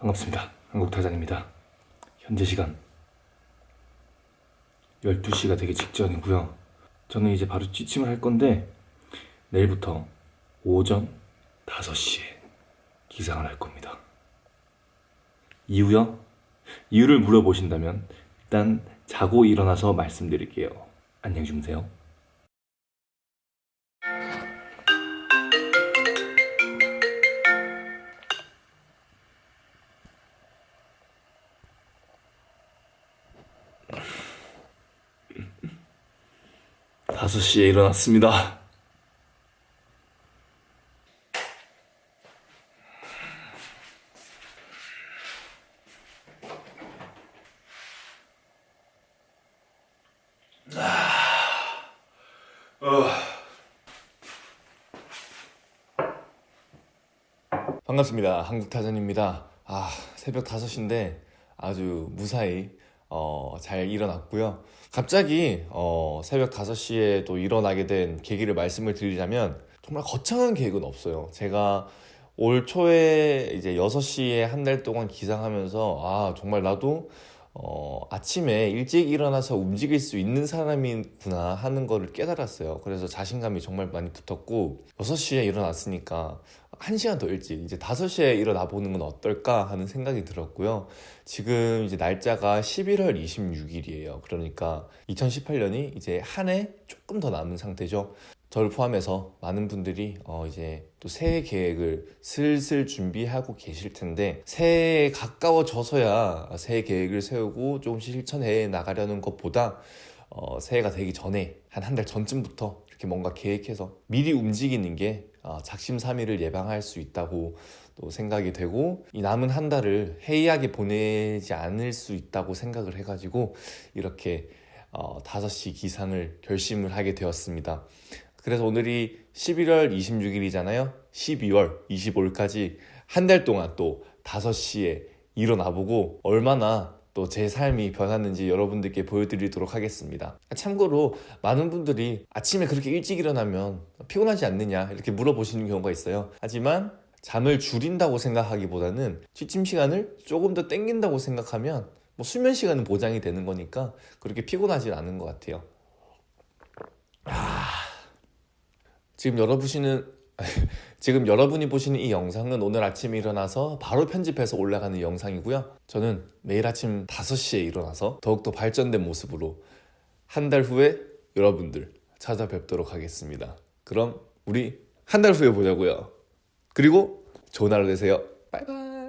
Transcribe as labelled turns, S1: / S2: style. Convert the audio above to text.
S1: 반갑습니다. 한국타잔입니다. 현재 시간 12시가 되기 직전이고요. 저는 이제 바로 취침을 할 건데 내일부터 오전 5시에 기상을 할 겁니다. 이유요? 이유를 물어보신다면 일단 자고 일어나서 말씀드릴게요. 안녕히 주무세요. 다섯 시에 일어났습니다. 반갑습니다. 한국타전입니다. 아, 새벽 5시인데 아주 무사히 어, 잘 일어났고요. 갑자기 어, 새벽 5시에 또 일어나게 된 계기를 말씀을 드리자면 정말 거창한 계획은 없어요. 제가 올 초에 이제 6시에 한 달 동안 기상하면서 아, 정말 나도 어, 아침에 일찍 일어나서 움직일 수 있는 사람이구나 하는 거를 깨달았어요. 그래서 자신감이 정말 많이 붙었고 6시에 일어났으니까 1시간 더 일찍 이제 5시에 일어나 보는 건 어떨까 하는 생각이 들었고요. 지금 이제 날짜가 11월 26일이에요. 그러니까 2018년이 이제 한 해 조금 더 남은 상태죠. 저를 포함해서 많은 분들이 어 이제 또 새해 계획을 슬슬 준비하고 계실 텐데 새해에 가까워져서야 새해 계획을 세우고 조금씩 실천해 나가려는 것보다 어 새해가 되기 전에 한 한 달 전쯤부터 이렇게 뭔가 계획해서 미리 움직이는 게 어, 작심삼일을 예방할 수 있다고 또 생각이 되고 이 남은 한 달을 해이하게 보내지 않을 수 있다고 생각을 해가지고 이렇게 어, 5시 기상을 결심을 하게 되었습니다. 그래서 오늘이 11월 26일이잖아요. 12월 25일까지 한 달 동안 또 5시에 일어나 보고 얼마나 또 제 삶이 변했는지 여러분들께 보여드리도록 하겠습니다. 참고로 많은 분들이 아침에 그렇게 일찍 일어나면 피곤하지 않느냐 이렇게 물어보시는 경우가 있어요. 하지만 잠을 줄인다고 생각하기보다는 취침 시간을 조금 더 땡긴다고 생각하면 뭐 수면 시간은 보장이 되는 거니까 그렇게 피곤하지 않은 것 같아요. 지금 여러분이는 지금 여러분이 보시는 이 영상은 오늘 아침에 일어나서 바로 편집해서 올라가는 영상이고요. 저는 매일 아침 5시에 일어나서 더욱더 발전된 모습으로 한 달 후에 여러분들 찾아뵙도록 하겠습니다. 그럼 우리 한 달 후에 보자고요. 그리고 좋은 하루 되세요. 바이바이.